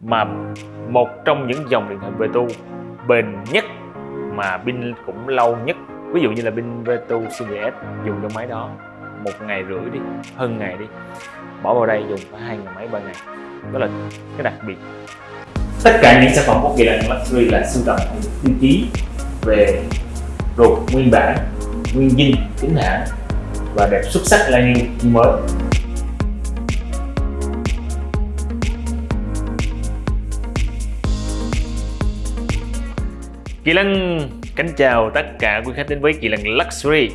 mà một trong những dòng điện thoại Vetu bền nhất, mà pin cũng lâu nhất. Ví dụ như là pin Vetu Series S, dùng trong máy đó một ngày rưỡi đi, hơn ngày đi. Bỏ vào đây dùng phải hai ngày mấy, ba ngày. Đó là cái đặc biệt. Tất cả những sản phẩm của kỳ lạnh luxury là sưu tầm những tiêu chí về ruột, nguyên bản, nguyên dinh chính hãng và đẹp xuất sắc là như mới. Kỳ Lân kính chào tất cả quý khách đến với Kỳ Lân Luxury.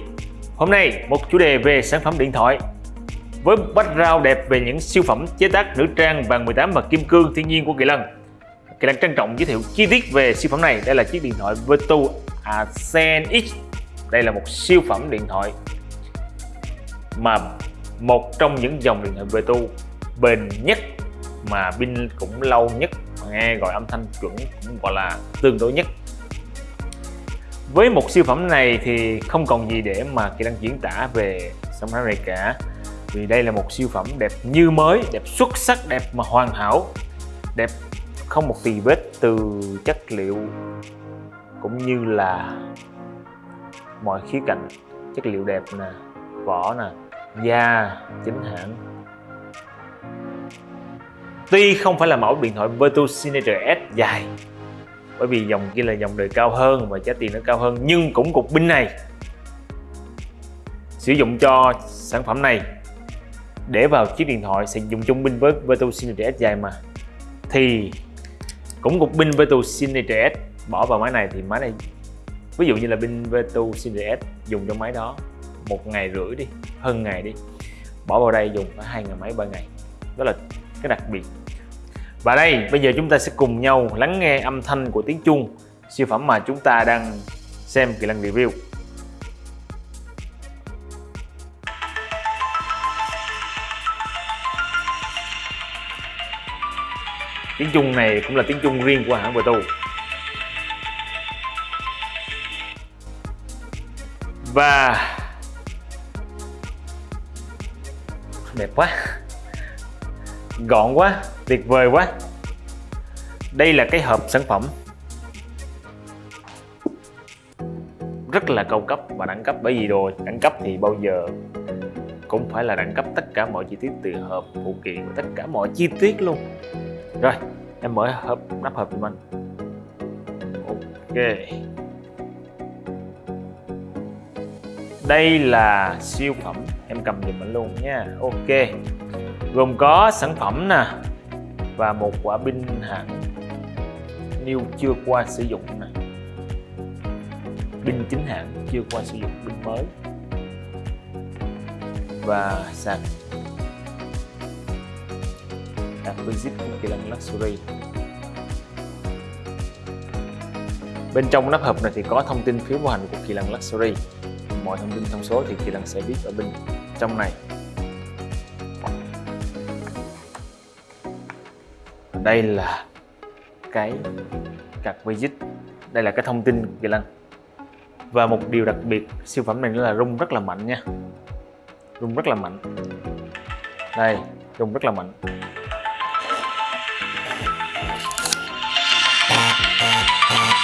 Hôm nay một chủ đề về sản phẩm điện thoại. Với background đẹp về những siêu phẩm chế tác nữ trang vàng 18 và kim cương thiên nhiên của Kỳ Lân. Kỳ Lân trân trọng giới thiệu chi tiết về siêu phẩm này. Đây là chiếc điện thoại Virtu Ascend X. Đây là một siêu phẩm điện thoại mà một trong những dòng điện thoại Virtu bền nhất, mà pin cũng lâu nhất nghe gọi âm thanh chuẩn cũng gọi là tương đối nhất với một siêu phẩm này thì không còn gì để mà Kỳ năng diễn tả về sản phẩm này cả. Vì đây là một siêu phẩm đẹp như mới, đẹp xuất sắc, đẹp mà hoàn hảo, đẹp không một tì vết từ chất liệu cũng như là mọi khía cạnh chất liệu đẹp nè, vỏ nè, da, chính hãng. Tuy không phải là mẫu điện thoại Vertu Signature S dài bởi vì dòng kia là dòng đời cao hơn và giá tiền nó cao hơn, nhưng cũng cục pin này. Sử dụng cho sản phẩm này. Để vào chiếc điện thoại sẽ dùng chung pin với Vertu Signature S dài mà. Thì cũng cục pin Vertu Signature S, bỏ vào máy này thì máy này, ví dụ như là pin Vertu Signature S, dùng trong máy đó một ngày rưỡi đi, hơn ngày đi. Bỏ vào đây dùng phải hai ngày mấy, ba ngày. Đó là cái đặc biệt và đây, bây giờ chúng ta sẽ cùng nhau lắng nghe âm thanh của tiếng chuông siêu phẩm mà chúng ta đang xem kỳ lân review. Tiếng chuông này cũng là tiếng chuông riêng của hãng Vertu. Và đẹp quá gọn quá, tuyệt vời quá. Đây là cái hộp sản phẩm. Rất là cao cấp và đẳng cấp bởi vì đồ đẳng cấp thì bao giờ cũng phải là đẳng cấp tất cả mọi chi tiết từ hộp phụ kiện tất cả mọi chi tiết luôn. Rồi, em mở hộp, nắp hộp giùm anh ok. Đây là siêu phẩm, em cầm giùm anh luôn nha. Ok gồm có sản phẩm nè, và một quả pin hạng new chưa qua sử dụng nè. Pin chính hãng chưa qua sử dụng, pin mới. Và sạc. Sạc Visit của Kỳ Lân Luxury. Bên trong nắp hộp này thì có thông tin phiếu bảo hành của Kỳ Lân Luxury. Mọi thông tin thông số thì Kỳ Lân sẽ biết ở bên trong này. Đây là cái cặp widget. Đây là cái thông tin kỳ lân. Và một điều đặc biệt, siêu phẩm này nữa là rung rất là mạnh nha. Rung rất là mạnh. Đây, rung rất là mạnh.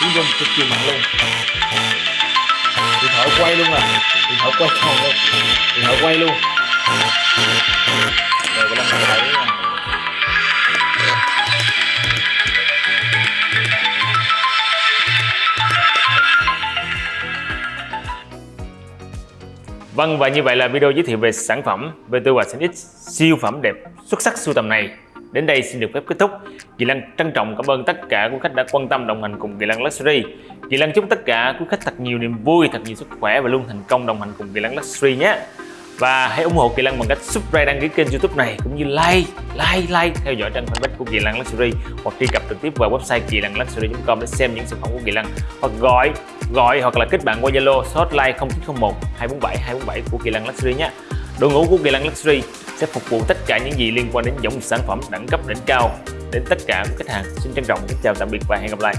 Tiếng rung cực kỳ mạnh luôn. Điện thoại quay luôn à. Điện thoại quay còn luôn. Điện thoại quay luôn. Vâng và như vậy là video giới thiệu về sản phẩm VTU và X siêu phẩm đẹp xuất sắc sưu tầm này đến đây xin được phép kết thúc. Kỳ lan trân trọng cảm ơn tất cả quý khách đã quan tâm đồng hành cùng Kỳ lan Luxury. Kỳ lan chúc tất cả quý khách thật nhiều niềm vui, thật nhiều sức khỏe và luôn thành công đồng hành cùng Kỳ lan Luxury nhé. Và hãy ủng hộ Kỳ Lân bằng cách subscribe đăng ký kênh youtube này cũng như like, like, like theo dõi trang fanpage của Kỳ Lân Luxury hoặc truy cập trực tiếp vào website kỳ lân luxury.com để xem những sản phẩm của Kỳ Lân hoặc gọi gọi hoặc là kết bạn qua Zalo số hotline 0901 247 247 của Kỳ Lân Luxury nhé. Đội ngũ của Kỳ Lân Luxury sẽ phục vụ tất cả những gì liên quan đến dòng sản phẩm đẳng cấp đỉnh cao đến tất cả các khách hàng. Xin trân trọng kính chào tạm biệt và hẹn gặp lại.